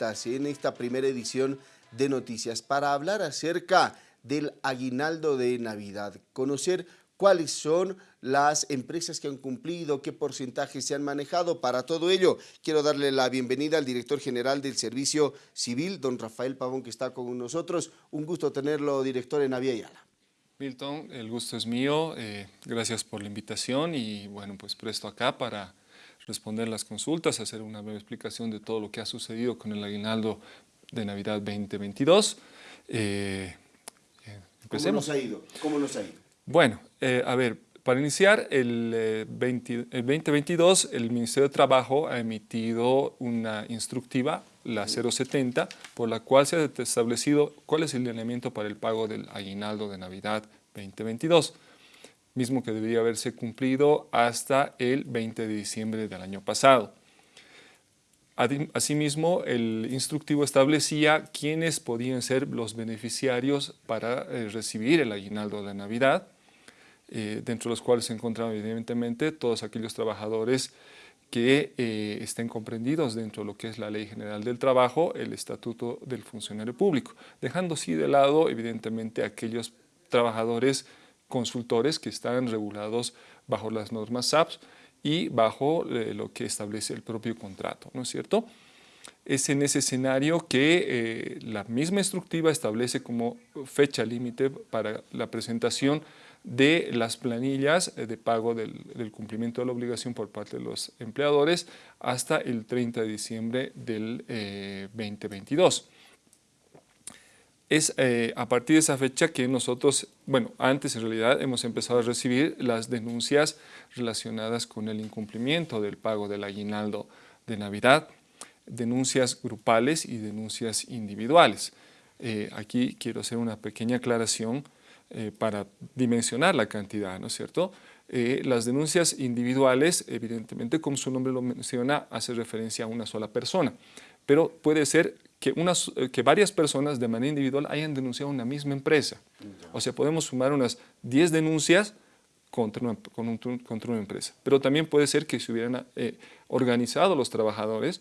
en esta primera edición de noticias para hablar acerca del aguinaldo de Navidad, conocer cuáles son las empresas que han cumplido, qué porcentajes se han manejado. Para todo ello, quiero darle la bienvenida al director general del Servicio Civil, don Rafael Pavón, que está con nosotros. Un gusto tenerlo, director, en Avia. Milton, el gusto es mío. Eh, gracias por la invitación y, bueno, pues presto acá para responder las consultas, hacer una breve explicación de todo lo que ha sucedido con el aguinaldo de Navidad 2022. Eh, eh, ¿Cómo nos ha ido? ¿Cómo nos ha ido? Bueno, eh, a ver, para iniciar, el, 2022 el Ministerio de Trabajo ha emitido una instructiva, la 070, por la cual se ha establecido cuál es el lineamiento para el pago del aguinaldo de Navidad 2022 mismo que debería haberse cumplido hasta el 20 de diciembre del año pasado. Asimismo, el instructivo establecía quiénes podían ser los beneficiarios para eh, recibir el aguinaldo de Navidad, eh, dentro de los cuales se encontraban evidentemente todos aquellos trabajadores que eh, estén comprendidos dentro de lo que es la Ley General del Trabajo, el Estatuto del Funcionario Público, dejando sí de lado evidentemente aquellos trabajadores consultores que están regulados bajo las normas SAPS y bajo eh, lo que establece el propio contrato, ¿no es cierto? Es en ese escenario que eh, la misma instructiva establece como fecha límite para la presentación de las planillas eh, de pago del, cumplimiento de la obligación por parte de los empleadores hasta el 30 de diciembre del 2022. Es eh, a partir de esa fecha que nosotros, bueno, antes en realidad hemos empezado a recibir las denuncias relacionadas con el incumplimiento del pago del aguinaldo de Navidad, denuncias grupales y denuncias individuales. Eh, aquí quiero hacer una pequeña aclaración eh, para dimensionar la cantidad, ¿no es cierto? las denuncias individuales, evidentemente, como su nombre lo menciona, hace referencia a una sola persona, pero puede ser que, unas, eh, que varias personas de manera individual hayan denunciado una misma empresa. O sea, podemos sumar unas 10 denuncias contra una, contra una empresa. Pero también puede ser que se hubieran eh, organizado los trabajadores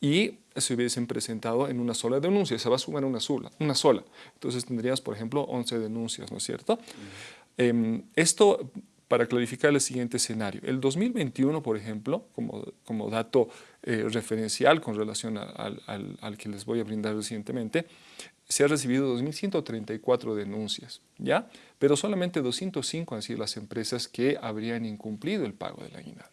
y se hubiesen presentado en una sola denuncia. Se va a sumar una sola. Una sola. Entonces tendrías, por ejemplo, 11 denuncias, ¿no es cierto? Em, esto para clarificar el siguiente escenario. El 2021, por ejemplo, como, como dato eh, referencial con relación al, al, que les voy a brindar recientemente, se ha recibido 2.134 denuncias, ¿ya? Pero solamente 205 han sido las empresas que habrían incumplido el pago del aguinaldo.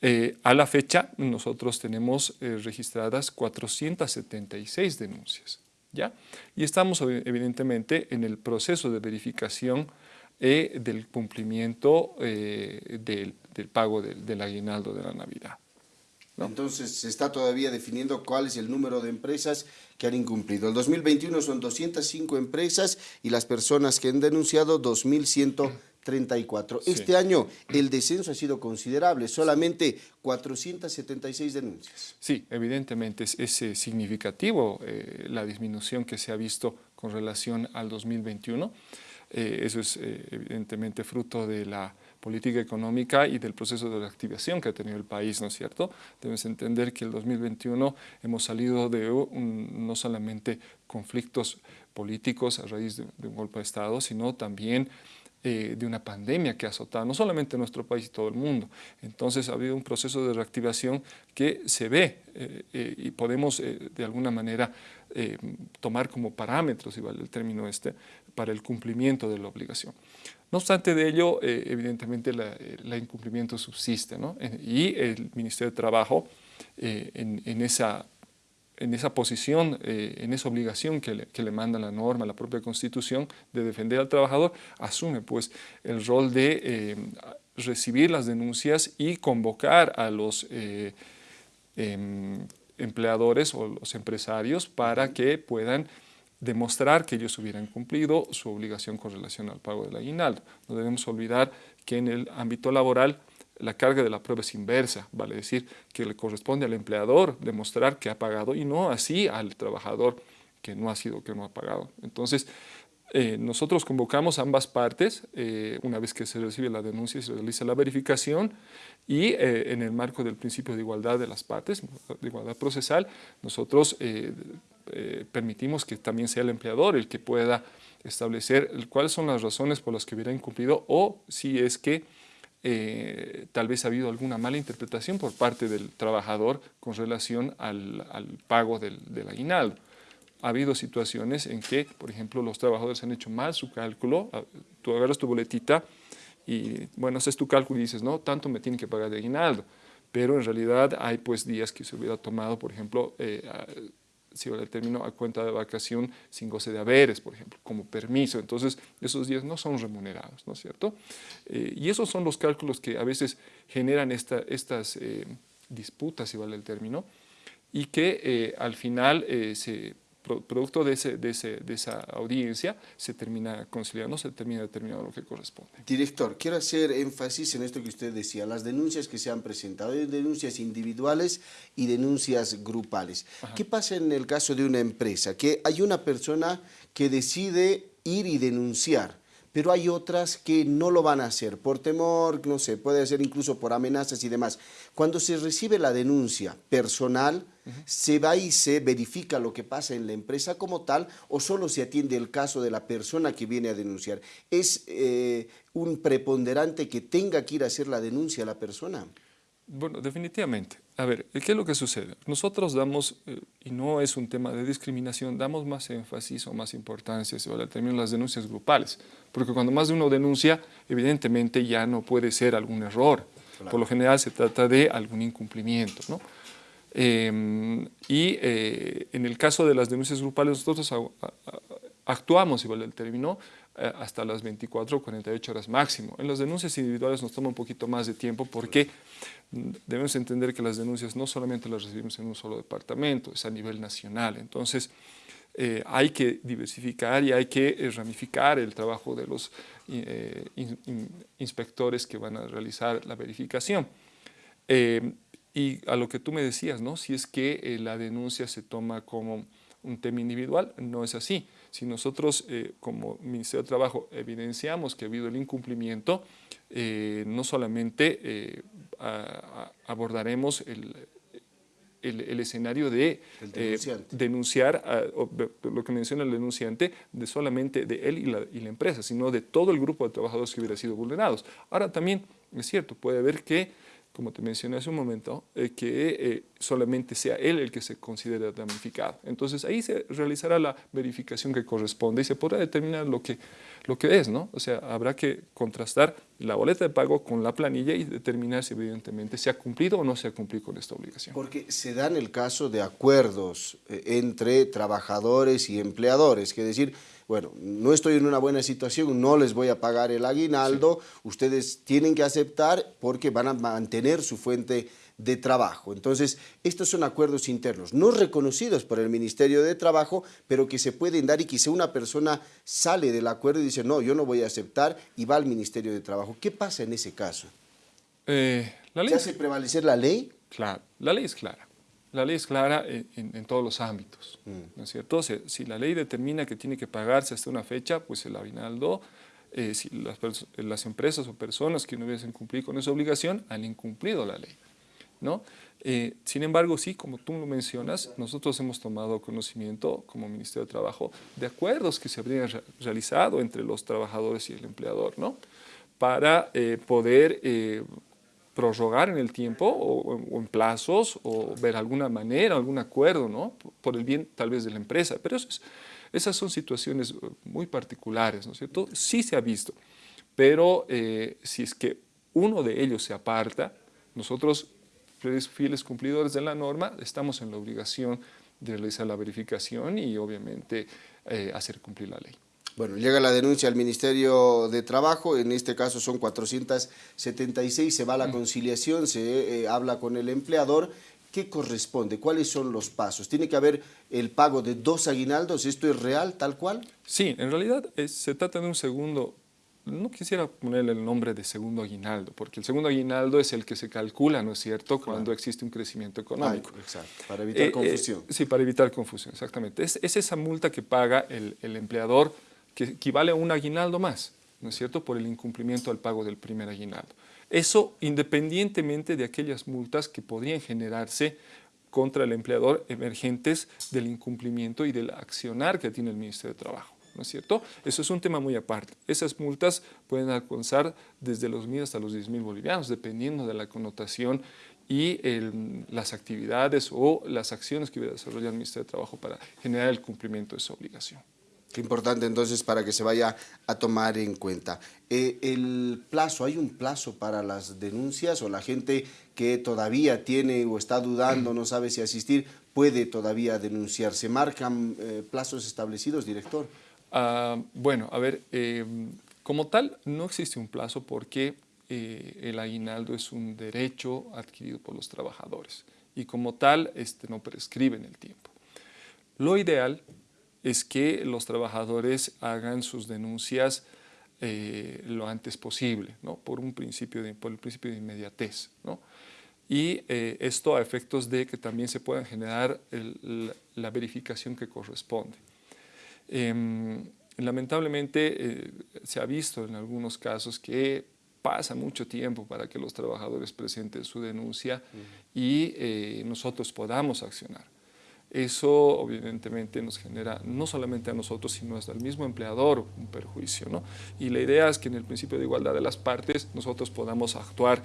Eh, a la fecha, nosotros tenemos eh, registradas 476 denuncias, ¿ya? Y estamos evidentemente en el proceso de verificación eh, del cumplimiento eh, del, pago del, aguinaldo de la Navidad. Entonces se está todavía definiendo cuál es el número de empresas que han incumplido. El 2021 son 205 empresas y las personas que han denunciado 2.134. Este año el descenso ha sido considerable, solamente 476 denuncias. Sí, evidentemente es, es significativo eh, la disminución que se ha visto con relación al 2021. Eh, eso es eh, evidentemente fruto de la política económica y del proceso de reactivación que ha tenido el país, ¿no es cierto? Debes entender que el 2021 hemos salido de no solamente conflictos políticos a raíz de, un golpe de Estado, sino también eh, de una pandemia que ha azotado no solamente nuestro país y todo el mundo. Entonces ha habido un proceso de reactivación que se ve y podemos de alguna manera tomar como parámetros, si vale el término este, para el cumplimiento de la obligación. No obstante de ello, eh, evidentemente el incumplimiento subsiste ¿no? y el Ministerio de Trabajo eh, en, esa, en esa posición, eh, en esa obligación que le, que le, manda la norma, la propia Constitución de defender al trabajador, asume pues el rol de recibir las denuncias y convocar a los em, empleadores o los empresarios para que puedan demostrar que ellos hubieran cumplido su obligación con relación al pago del aguinaldo. No debemos olvidar que en el ámbito laboral la carga de la prueba es inversa, vale decir que le corresponde al empleador demostrar que ha pagado y no así al trabajador que no ha sido, que no ha pagado. Entonces, eh, nosotros convocamos ambas partes, eh, una vez que se recibe la denuncia se realiza la verificación y eh, en el marco del principio de igualdad de las partes, de igualdad procesal, nosotros permitimos que también sea el empleador el que pueda establecer cuáles son las razones por las que hubiera incumplido o si es que tal vez ha habido alguna mala interpretación por parte del trabajador con relación al, pago del, del aguinaldo. Ha habido situaciones en que, por ejemplo, los trabajadores han hecho mal su cálculo, ah, tú agarras tu boletita y, bueno, haces tu cálculo y dices, no, tanto me tienen que pagar de aguinaldo, pero en realidad hay pues días que se hubiera tomado, por ejemplo, eh, si el término a cuenta de vacación sin goce de haberes, por ejemplo, como permiso. Entonces, esos días no son remunerados, ¿no es cierto? Eh, y esos son los cálculos que a veces generan esta, estas eh, disputas, si vale el término, y que al final se producto de, ese, de, ese, de, esa audiencia, se termina conciliando, se termina determinando lo que corresponde. Director, quiero hacer énfasis en esto que usted decía, las denuncias que se han presentado, denuncias individuales y denuncias grupales. ¿Qué pasa en el caso de una empresa? Que hay una persona que decide ir y denunciar, pero hay otras que no lo van a hacer por temor, no sé, puede ser incluso por amenazas y demás. Cuando se recibe la denuncia personal, se va y se verifica lo que pasa en la empresa como tal o solo se atiende el caso de la persona que viene a denunciar. ¿Es eh, un preponderante que tenga que ir a hacer la denuncia a la persona? Bueno, definitivamente. A ver, ¿qué es lo que sucede? Nosotros damos, eh, y no es un tema de discriminación, damos más énfasis o más importancia, se vale el término, las denuncias grupales. Porque cuando más de uno denuncia, evidentemente ya no puede ser algún error. Por lo general se trata de algún incumplimiento. ¿no? Em, y eh, en el caso de las denuncias grupales, nosotros actuamos, igual el término, eh, hasta las 24 o 48 horas máximo. En las denuncias individuales nos toma un poquito más de tiempo porque debemos entender que las denuncias no solamente las recibimos en un solo departamento, es a nivel nacional. Entonces, eh, hay que diversificar y hay que ramificar el trabajo de los inspectores que van a realizar la verificación. Y a lo que tú me decías, ¿no? si es que eh, la denuncia se toma como un tema individual, no es así. Si nosotros eh, como Ministerio de Trabajo evidenciamos que ha habido el incumplimiento, eh, no solamente abordaremos el, el, escenario de denunciar, lo que menciona el denunciante, de solamente de él y la, y la, empresa, sino de todo el grupo de trabajadores que hubiera sido vulnerados. Ahora también es cierto, puede haber que como te mencioné hace un momento, eh, que eh, solamente sea él el que se considere damnificado. Entonces ahí se realizará la verificación que corresponde y se podrá determinar lo que, lo que es, ¿no? O sea, habrá que contrastar la boleta de pago con la planilla y determinar si evidentemente se ha cumplido o no se ha cumplido con esta obligación. Porque se dan el caso de acuerdos eh, entre trabajadores y empleadores, que decir, bueno, no estoy en una buena situación, no les voy a pagar el aguinaldo, ustedes tienen que aceptar porque van a mantener su fuente de trabajo. Entonces, estos son acuerdos internos, no reconocidos por el Ministerio de Trabajo, pero que se pueden dar y quizá una persona sale del acuerdo y dice, no, yo no voy a aceptar y va al Ministerio de Trabajo. ¿Qué pasa en ese caso? Eh, la ley... ¿Se hace prevalecer la ley? Claro, la ley es clara. La ley es clara en, todos los ámbitos, mm. ¿no es cierto? Si, la ley determina que tiene que pagarse hasta una fecha, pues el aguinaldo, eh, si las, empresas o personas que no hubiesen cumplido con esa obligación han incumplido la ley, ¿no? Eh, sin embargo, sí, como tú lo mencionas, nosotros hemos tomado conocimiento como Ministerio de Trabajo de acuerdos que se habrían realizado entre los trabajadores y el empleador, ¿no? Para eh, poder prorrogar en el tiempo o, en plazos o ver alguna manera, algún acuerdo, ¿no? Por el bien tal vez de la empresa. Pero esas son situaciones uh, muy particulares, ¿no es cierto? Sí se ha visto, pero eh, si es que uno de ellos se aparta, nosotros, fieles cumplidores de la norma, estamos en la obligación de realizar la verificación y obviamente eh, hacer cumplir la ley. Bueno, llega la denuncia al Ministerio de Trabajo, en este caso son 476, se va a la mm. conciliación, se eh, habla con el empleador. ¿Qué corresponde? ¿Cuáles son los pasos? ¿Tiene que haber el pago de dos aguinaldos? ¿Esto es real, tal cual? Sí, en realidad se trata de un segundo no quisiera ponerle el nombre de segundo aguinaldo, porque el segundo aguinaldo es el que se calcula, ¿no es cierto?, cuando existe un crecimiento económico. exacto, para evitar eh, eh, confusión. sí, para evitar confusión, exactamente. Es, es, esa multa que paga el, el empleador que equivale a un aguinaldo más, ¿no es cierto?, por el incumplimiento al pago del primer aguinaldo. Eso independientemente de aquellas multas que podrían generarse contra el empleador emergentes del incumplimiento y del accionar que tiene el Ministerio de Trabajo. ¿no es cierto? Eso es un tema muy aparte. Esas multas pueden alcanzar desde los mil hasta los 10 mil bolivianos, dependiendo de la connotación y las actividades o las acciones que desarrolla el Ministerio de Trabajo para generar el cumplimiento de esa obligación. Qué importante entonces para que se vaya a tomar en cuenta. Eh, el plazo, ¿hay un plazo para las denuncias o la gente que todavía tiene o está dudando, no sabe si asistir, puede todavía denunciar? ¿Se marcan eh, plazos establecidos, director? Ah, bueno, a ver, eh, como tal no existe un plazo porque el aguinaldo es un derecho adquirido por los trabajadores y como tal este, no prescribe en el tiempo. Lo ideal es que los trabajadores hagan sus denuncias eh, lo antes posible, ¿no? por, un principio de, por el principio de inmediatez. ¿no? Y eh, esto a efectos de que también se pueda generar la verificación que corresponde. Em, lamentablemente eh, se ha visto en algunos casos que pasa mucho tiempo para que los trabajadores presenten su denuncia y nosotros podamos accionar. Eso evidentemente nos genera no solamente a nosotros, sino hasta al mismo empleador un perjuicio. ¿no? Y la idea es que en el principio de igualdad de las partes nosotros podamos actuar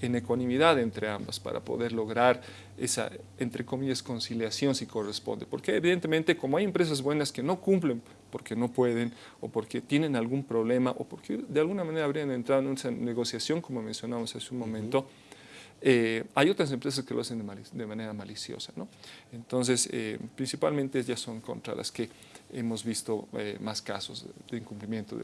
en ecuanimidad entre ambas para poder lograr esa, entre comillas, conciliación si corresponde. Porque evidentemente como hay empresas buenas que no cumplen porque no pueden o porque tienen algún problema o porque de alguna manera habrían entrado en una negociación, como mencionamos hace un momento, eh, hay otras empresas que lo hacen de, manera maliciosa. ¿no? Entonces, eh, principalmente ya son contra las que hemos visto eh, más casos de incumplimiento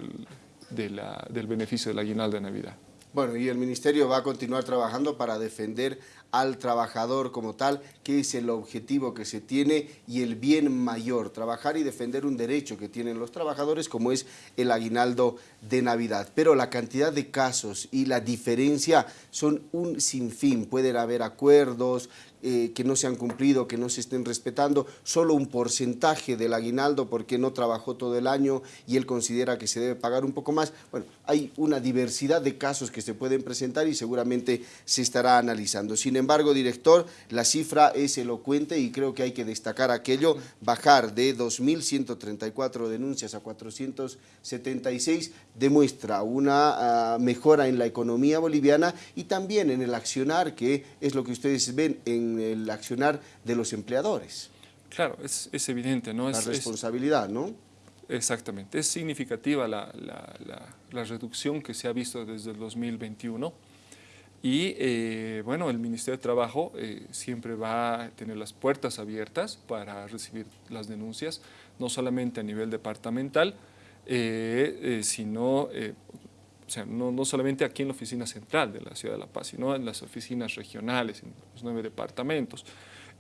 del, del beneficio del aguinaldo de Navidad. Bueno, y el Ministerio va a continuar trabajando para defender al trabajador como tal, que es el objetivo que se tiene y el bien mayor, trabajar y defender un derecho que tienen los trabajadores como es el aguinaldo de Navidad. Pero la cantidad de casos y la diferencia son un sinfín, pueden haber acuerdos, eh, que no se han cumplido, que no se estén respetando, solo un porcentaje del aguinaldo porque no trabajó todo el año y él considera que se debe pagar un poco más. Bueno, hay una diversidad de casos que se pueden presentar y seguramente se estará analizando. Sin embargo, director, la cifra es elocuente y creo que hay que destacar aquello, bajar de 2.134 denuncias a 476 demuestra una ah, mejora en la economía boliviana y también en el accionar, que es lo que ustedes ven en el accionar de los empleadores. Claro, es, evidente, ¿no? La responsabilidad, ¿no? Exactamente. Es significativa la, reducción que se ha visto desde el 2021 y, eh, bueno, el Ministerio de Trabajo eh, siempre va a tener las puertas abiertas para recibir las denuncias, no solamente a nivel departamental, eh, sino o sea, no, no, solamente aquí en la oficina central de la Ciudad de La Paz, sino en las oficinas regionales, en los nueve departamentos.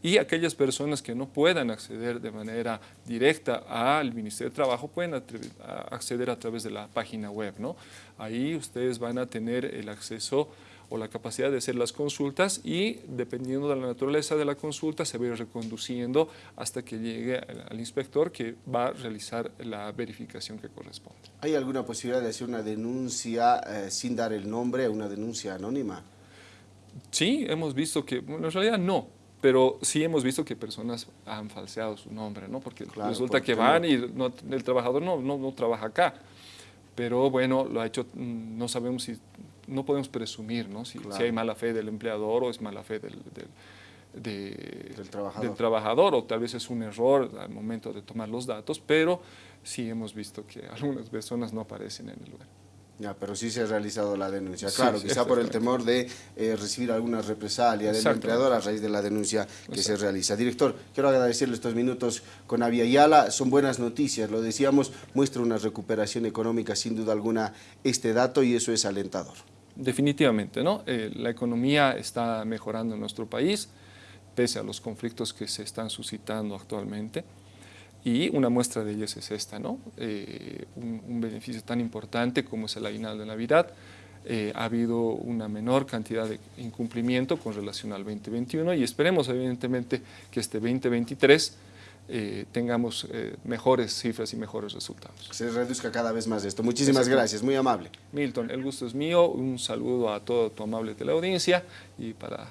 Y aquellas personas que no puedan acceder de manera directa al Ministerio de Trabajo pueden acceder a través de la página web. ¿no? Ahí ustedes van a tener el acceso o la capacidad de hacer las consultas y dependiendo de la naturaleza de la consulta se va a ir reconduciendo hasta que llegue al inspector que va a realizar la verificación que corresponde. ¿Hay alguna posibilidad de hacer una denuncia eh, sin dar el nombre, una denuncia anónima? Sí, hemos visto que, bueno, en realidad no, pero sí hemos visto que personas han falseado su nombre, ¿no? Porque resulta que van y el trabajador no, no, no trabaja acá pero bueno, lo ha hecho, mm, no sabemos si no podemos presumir ¿no? Si, hay mala fe del empleador o es mala fe del, del, trabajador. o tal vez es un error al momento de tomar los datos, pero sí hemos visto que algunas personas no aparecen en el lugar. Ya, pero sí se ha realizado la denuncia. Claro, quizá por el temor de eh, recibir alguna represalia del empleador a raíz de la denuncia que se realiza. Director, quiero agradecerle estos minutos con Avia. Son buenas noticias, lo decíamos, muestra una recuperación económica sin duda alguna este dato y eso es alentador. Definitivamente, ¿no? Eh, la economía está mejorando en nuestro país, pese a los conflictos que se están suscitando actualmente. Y una muestra de ellas es esta, ¿no? Eh, un, beneficio tan importante como es el aguinaldo de Navidad. Eh, ha habido una menor cantidad de incumplimiento con relación al 2021 y esperemos evidentemente que este 2023 eh, tengamos mejores cifras y mejores resultados. Se reduzca cada vez más esto. Muchísimas gracias, muy amable. Milton, el gusto es mío. Un saludo a toda tu amable teleaudiencia y para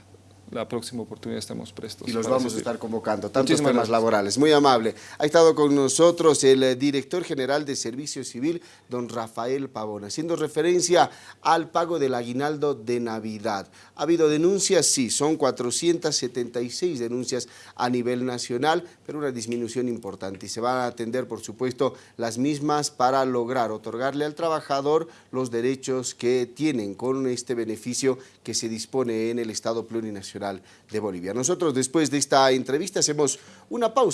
la próxima oportunidad estamos prestos. Y los vamos a estar convocando, tantos temas laborales. Muy amable. Ha estado con nosotros el eh, director general de Servicio Civil, don Rafael Pavón, haciendo referencia al pago del aguinaldo de Navidad. ¿Ha habido denuncias? Sí, son 476 denuncias a nivel nacional, pero una disminución importante. Y se van a atender, por supuesto, las mismas para lograr otorgarle al trabajador los derechos que tienen con este beneficio que se dispone en el Estado plurinacional de Bolivia. Nosotros después de esta entrevista hacemos una pausa.